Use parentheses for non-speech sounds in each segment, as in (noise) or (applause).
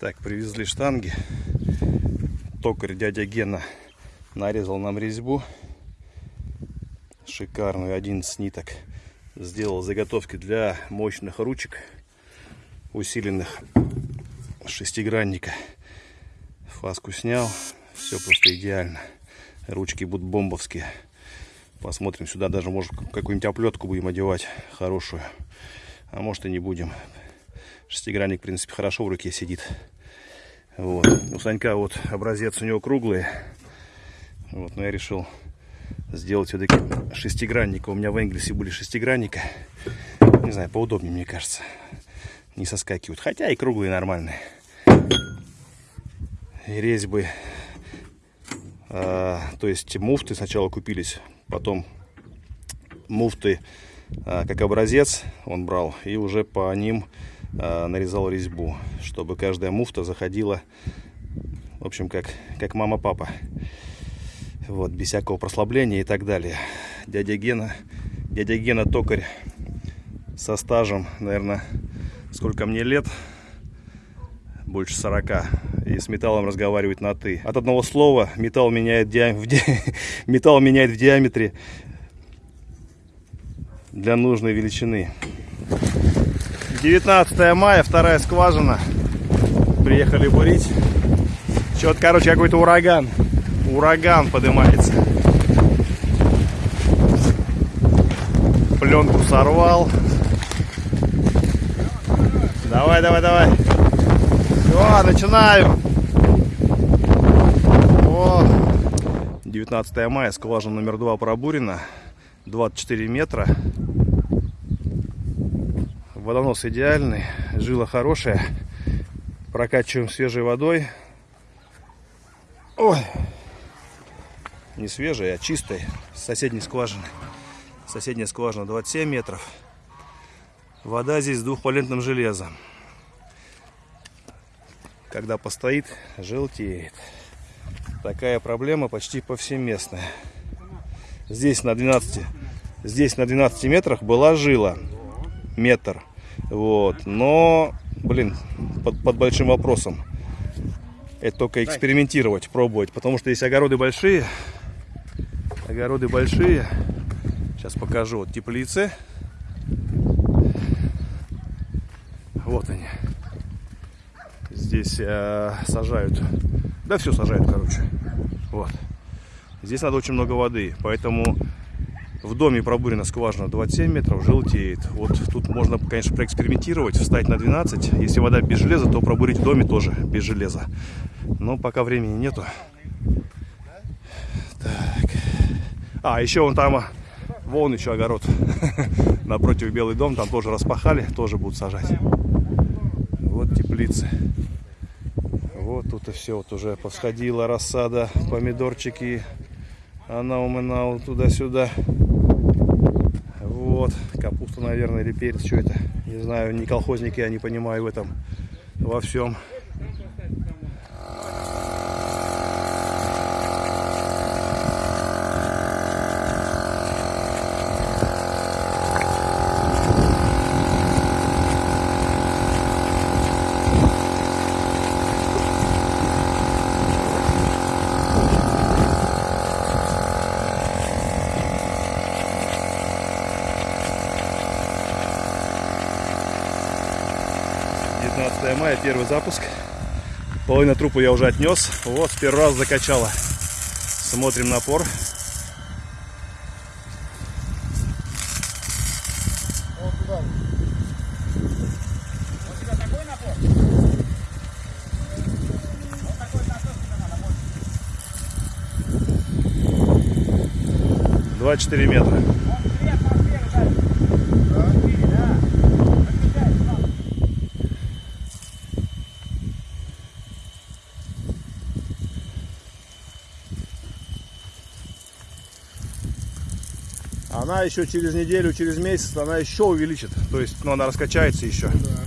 Так, привезли штанги. Токарь дядя Гена нарезал нам резьбу. Шикарную, 11 ниток. Сделал заготовки для мощных ручек, усиленных шестигранника. Фаску снял. Все просто идеально. Ручки будут бомбовские. Посмотрим сюда. Даже, может, какую-нибудь оплетку будем одевать хорошую. А может и не будем. Шестигранник, в принципе, хорошо в руке сидит. Вот. У Санька вот образец у него круглый. Вот, но я решил сделать все-таки шестигранника. У меня в Энгельсе были шестигранника. Не знаю, поудобнее, мне кажется. Не соскакивают. Хотя и круглые нормальные. И резьбы. А, то есть муфты сначала купились, потом муфты а, как образец он брал. И уже по ним нарезал резьбу, чтобы каждая муфта заходила, в общем, как, как мама-папа. Вот, без всякого прослабления и так далее. Дядя Гена, дядя Гена токарь со стажем, наверное, сколько мне лет? Больше 40. И с металлом разговаривает на «ты». От одного слова металл меняет, диам... в ди... (laughs) металл меняет в диаметре для нужной величины. 19 мая, вторая скважина. Приехали бурить. Что-то, короче, какой-то ураган ураган поднимается. Пленку сорвал. Давай, давай, давай. Все, начинаем. О, 19 мая, скважина номер 2 пробурена. 24 метра. Водонос идеальный, жила хорошая. Прокачиваем свежей водой. Ой не свежей, а чистой, с соседней скважины. Соседняя скважина 27 метров. Вода здесь с двухвалентным железом. Когда постоит, желтеет. Такая проблема почти повсеместная. Здесь на 12, здесь на 12 метрах была жила. Метр. Вот. Но, блин, под, под большим вопросом. Это только экспериментировать, пробовать. Потому что есть огороды большие, Огороды большие. Сейчас покажу. Вот теплицы. Вот они. Здесь э, сажают. Да все сажают, короче. Вот. Здесь надо очень много воды. Поэтому в доме пробурена скважина 27 метров, желтеет. Вот тут можно, конечно, проэкспериментировать, встать на 12. Если вода без железа, то пробурить в доме тоже без железа. Но пока времени нету. А, еще вон там, вон еще огород. (laughs) Напротив Белый дом, там тоже распахали, тоже будут сажать. Вот теплицы. Вот тут и все, вот уже посходила рассада, помидорчики. Она умынала туда-сюда. Вот, капуста, наверное, или перец, что это. Не знаю, не колхозники, я не понимаю в этом, во всем. 19 мая, первый запуск. Половина трупа я уже отнес. Вот, первый раз закачала. Смотрим напор. Два четыре метра. Она еще через неделю, через месяц, она еще увеличит. То есть, ну, она раскачается еще. Да.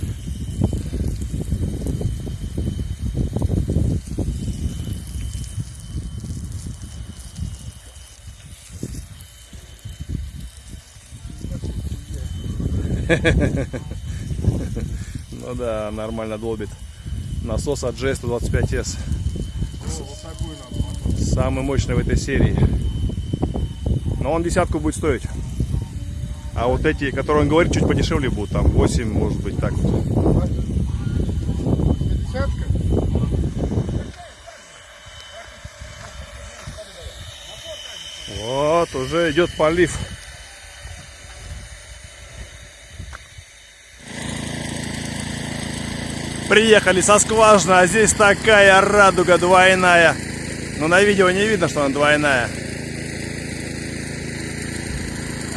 (laughs) Ну да, нормально долбит. Насос от J125S. Самый мощный в этой серии. Но он десятку будет стоить. А вот эти, которые он говорит, чуть подешевле будут. Там 8, может быть, так вот. Вот, уже идет полив. Приехали со скважины, а здесь такая радуга двойная. Но на видео не видно, что она двойная.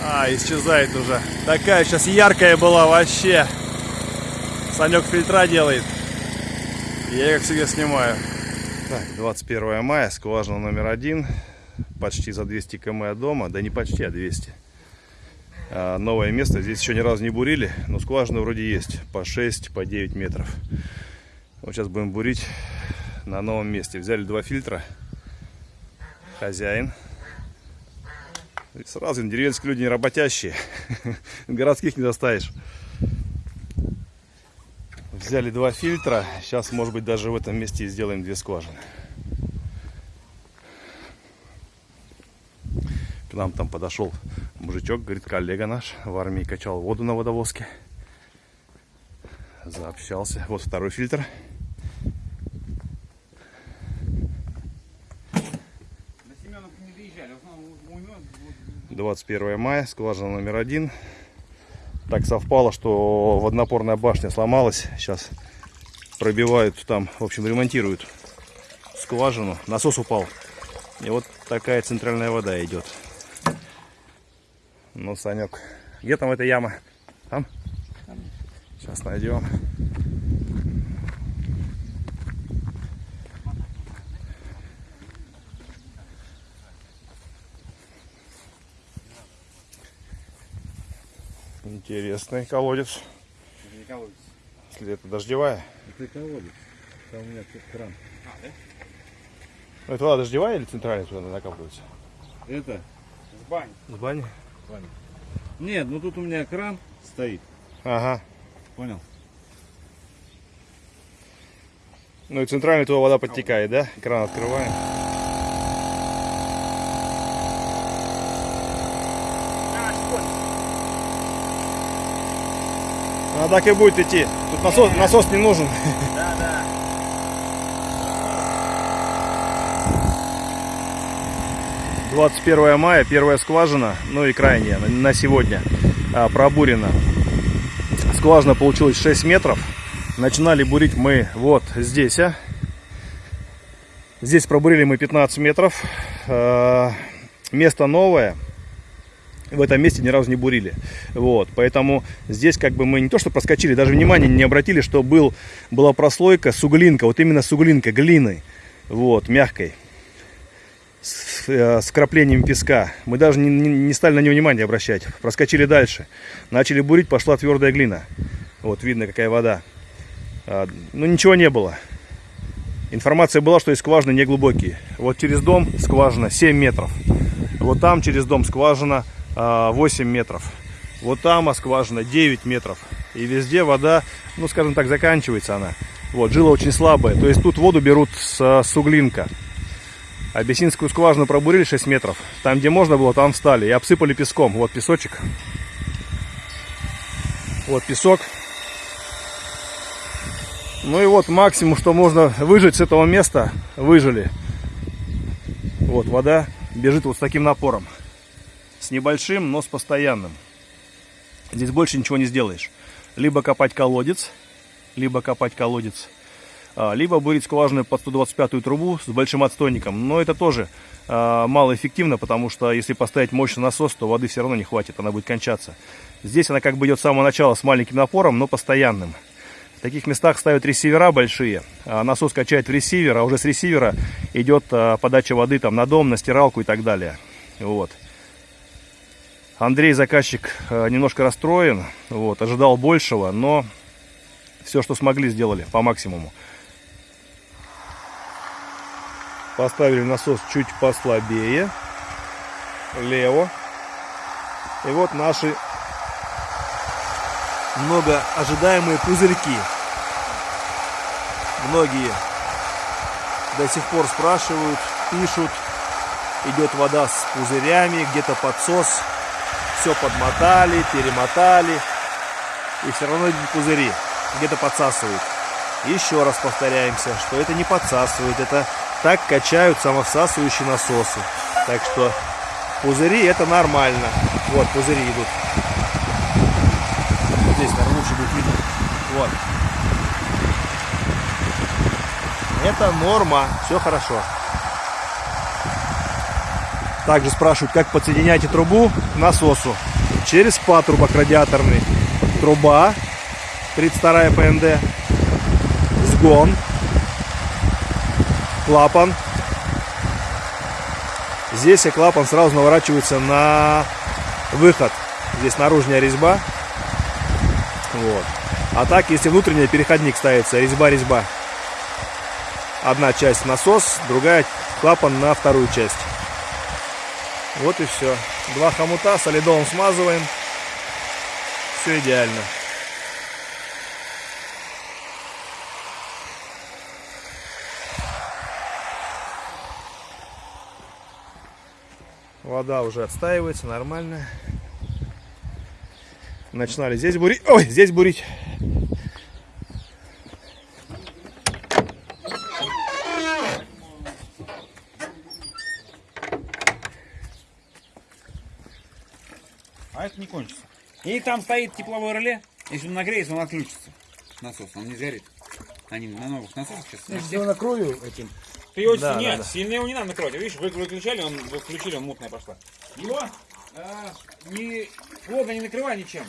А, исчезает уже. Такая сейчас яркая была вообще. Санек фильтра делает. Я как всегда снимаю. Так, 21 мая, скважина номер один. Почти за 200 км от дома. Да не почти, а 200. А, новое место. Здесь еще ни разу не бурили, но скважина вроде есть. По 6, по 9 метров. Вот сейчас будем бурить на новом месте. Взяли два фильтра. Хозяин. И сразу деревенские люди не работящие. (laughs) Городских не доставишь. Взяли два фильтра. Сейчас, может быть, даже в этом месте сделаем две скважины. К нам там подошел мужичок, говорит, коллега наш в армии качал воду на водовозке. Заобщался. Вот второй фильтр. 21 мая, скважина номер один. Так совпало, что водонапорная башня сломалась. Сейчас пробивают там, в общем, ремонтируют скважину. Насос упал. И вот такая центральная вода идет. Ну, Санек, где там эта яма? Там? Сейчас найдем. Интересный колодец. Это не колодец. Если это дождевая. Это колодец. Там у меня кран. А, да? Ну, это вода дождевая или центральная туда накапливается? Это с бани. С бани? С бани. Нет, ну тут у меня кран стоит. Ага. Понял? Ну и центральная туда вода подтекает, да? Кран открываем. Она так и будет идти. Тут насос, насос не нужен. Да, да. Двадцать первое мая, первая скважина, ну и крайняя на- сегодня а, пробурена. Скважина получилась 6 метров. Начинали бурить мы вот здесь. а. Здесь пробурили мы 15 метров. А, Место новое. В этом месте ни разу не бурили. Вот, поэтому здесь как бы мы не то что проскочили, даже внимания не обратили, что был, была прослойка суглинка, вот именно суглинка, глины, вот, мягкой, с, э, с краплением песка. Мы даже не, не- не стали на него внимания обращать. Проскочили дальше. Начали бурить, пошла твердая глина. Вот, видно, какая вода. А, ну, ничего не было. Информация была, что и скважины не глубокие. Вот через дом скважина 7 метров. Вот там через дом скважина 8 метров. Вот там скважина 9 метров. И везде вода, ну скажем так, заканчивается она. Вот, жила очень слабая. То есть тут воду берут с, а, с углинка. Абиссинскую скважину пробурили 6 метров. Там, где можно было, там встали. И обсыпали песком. Вот песочек. Вот песок. Ну и вот максимум, что можно выжать с этого места, выжили. Вот вода бежит вот с таким напором. С небольшим, но с постоянным. Здесь больше ничего не сделаешь. Либо копать колодец, либо копать колодец, а, либо бурить скважину под 125 трубу с большим отстойником. Но это тоже а, малоэффективно, потому что если поставить мощный насос, то воды все равно не хватит, она будет кончаться. Здесь она как бы идет с самого начала с маленьким напором, но постоянным. В таких местах ставят ресивера большие, а насос качает в ресивер, а уже с ресивера идет подача воды там на дом, на стиралку и так далее. Вот. Андрей, заказчик, а, немножко расстроен, вот, ожидал большего, но все, что смогли, сделали по максимуму. Поставили насос чуть послабее, лево. И вот наши много ожидаемые пузырьки. Многие до сих пор спрашивают, пишут. Идет вода с пузырями, где-то подсос. Все подмотали, перемотали. И все равно идут пузыри. Где-то подсасывают. Еще раз повторяемся, что это не подсасывает. Это так качают самовсасывающие насосы. Так что пузыри это нормально. Вот пузыри идут. Вот здесь, наверное, лучше будет видно. Вот. Это норма, все хорошо. Также спрашивают, как подсоединяете трубу к насосу. Через патрубок радиаторный. Труба, 32 ПНД, сгон, клапан. Здесь и клапан сразу наворачивается на выход. Здесь наружная резьба. Вот. А так, если внутренний переходник ставится, резьба-резьба. Одна часть насос, другая клапан на вторую часть. Вот и все. Два хомута солидолом смазываем. Все идеально. Вода уже отстаивается, нормально. Начинали здесь бурить. Ой, здесь бурить. А это не кончится. И там стоит тепловое реле. Если он нагреется, он отключится. Насос, он не сгорит. Они на новых насосах сейчас. Я накрою этим. Ты его Да, нет, да, да. сильно его не надо накрывать. Видишь, вы выключали, он вы включили, он мутная пошла. Его а, не плотно не накрывай ничем.